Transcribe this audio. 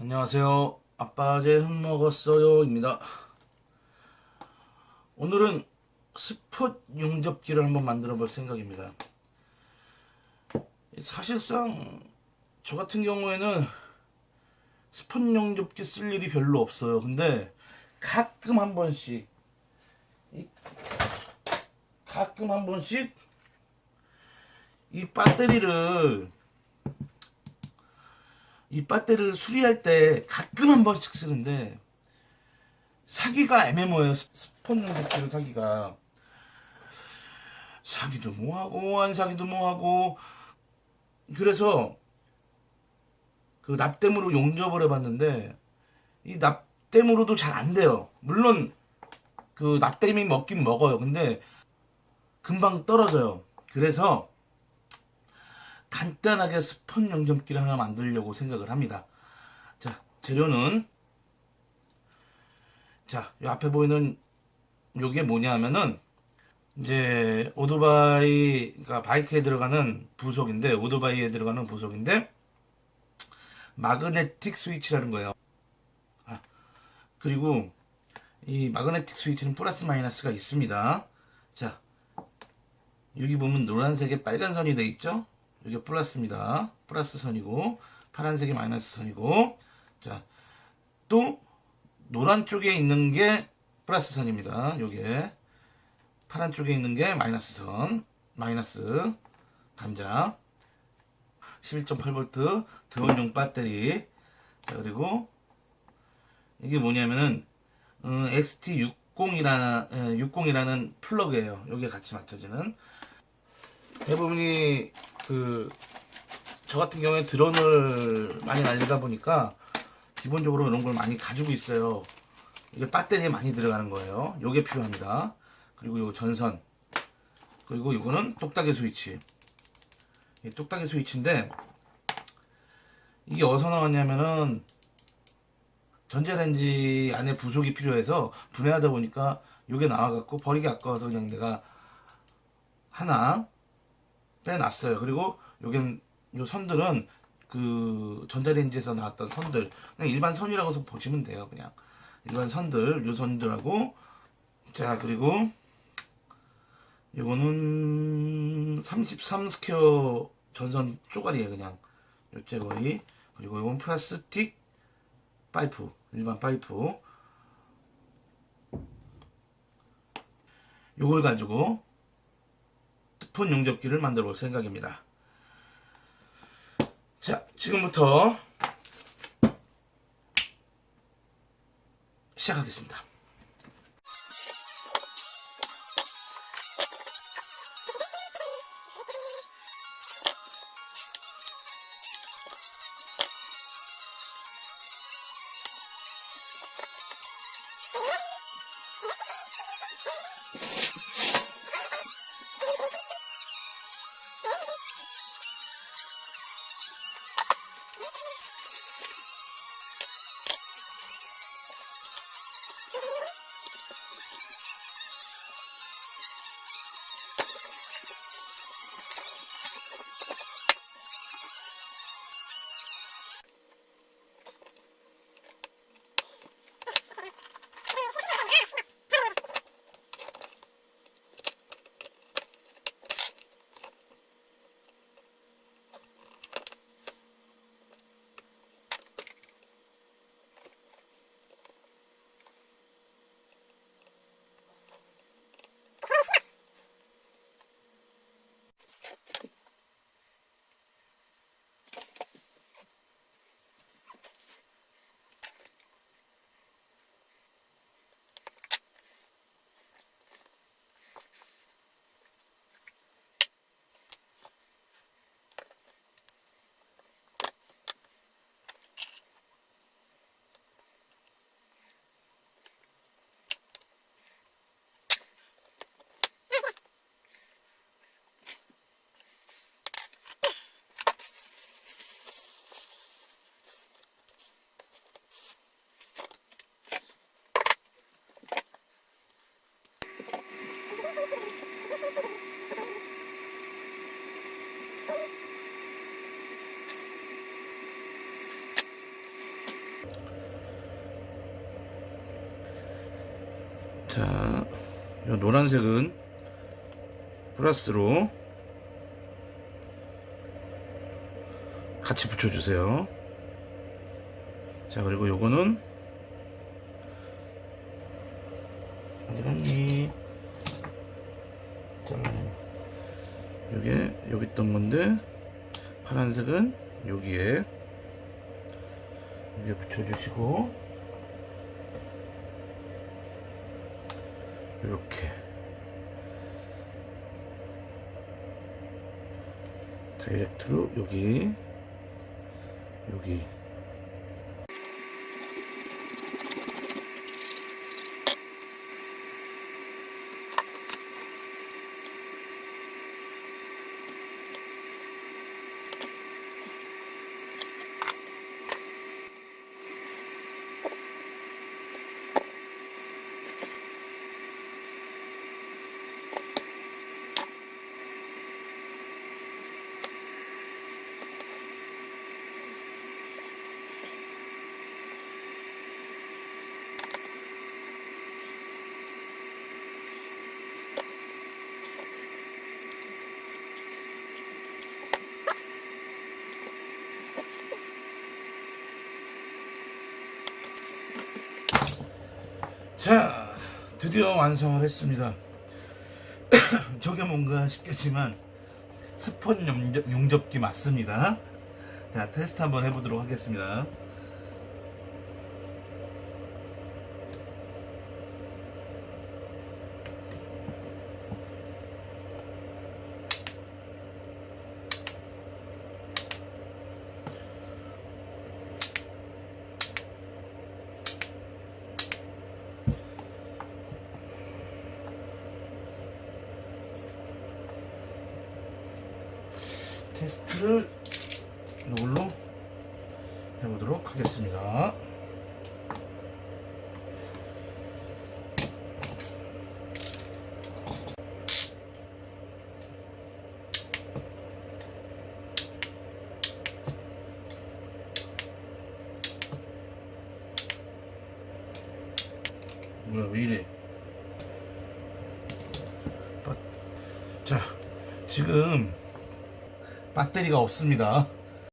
안녕하세요. 아빠제 흙 먹었어요 입니다. 오늘은 스폿 용접기를 한번 만들어 볼 생각입니다. 사실상 저 같은 경우에는 스폿 용접기 쓸 일이 별로 없어요. 근데 가끔 한 번씩 이- 가끔 한 번씩 이 배터리를 이 배터리를 수리할 때 가끔 한 번씩 쓰는데 사기가 애매모예요. 스폰 용접기를 사기가 사기도 뭐하고 안 사기도 뭐하고 그래서 그 납땜으로 용접을 해봤는데 이 납땜으로도 잘 안 돼요. 물론 그 납땜이 먹긴 먹어요. 근데 금방 떨어져요. 그래서 간단하게 스폿 용접기를 하나 만들려고 생각을 합니다. 자, 재료는 자, 이 앞에 보이는 요게 뭐냐 하면은 이제 오토바이 그러니까 바이크에 들어가는 부속인데 오토바이에 들어가는 부속인데 magnetic 스위치라는 거예요. 아, 그리고 이 magnetic 스위치는 플러스 마이너스가 있습니다. 자, 여기 보면 노란색에 빨간 선이 돼 있죠? 이게 플러스입니다. 플러스 선이고 파란색이 마이너스 선이고 자, 또 노란 쪽에 있는 게 플러스 선입니다. 요게 파란 쪽에 있는 게 마이너스 선, 마이너스 단자 11.8V 드론용 배터리 자 그리고 이게 뭐냐면은 어, XT60이라는 60이라는 플러그예요. 여기에 같이 맞춰지는 대부분이 그 저 같은 경우에 드론을 많이 날리다 보니까 기본적으로 이런 걸 많이 가지고 있어요. 이게 배터리에 많이 들어가는 거예요. 요게 필요합니다. 그리고 요 전선 그리고 이거는 똑딱이 스위치 이 똑딱이 스위치인데 이게 어디서 나왔냐면은 전자레인지 안에 부속이 필요해서 분해하다 보니까 요게 나와갖고 버리기 아까워서 그냥 내가 하나 빼놨어요. 그리고 요겐 요 선들은 그 전자레인지에서 나왔던 선들 그냥 일반 선이라고 해서 보시면 돼요. 그냥 일반 선들 요 선들하고 자 그리고 요거는 33 square 전선 쪼가리에요 그냥 요 째거리 그리고 이건 플라스틱 파이프 일반 파이프 요걸 가지고 스폰 용접기를 만들어 볼 생각입니다. 자 지금부터 시작하겠습니다 자, 이 노란색은 플러스로 같이 붙여주세요. 자, 그리고 요거는 어디 갔니? 자, 요게 여기 있던 건데 파란색은 여기에 여기에 붙여주시고 이렇게. 다이렉트로 여기 여기 자 드디어 완성을 했습니다. 저게 뭔가 싶겠지만 스폰 용접, 용접기 맞습니다. 자 테스트 한번 해보도록 하겠습니다 테스트를 이걸로 해보도록 하겠습니다. 뭐야 왜 이래? 빠- 자 지금 배터리가 없습니다.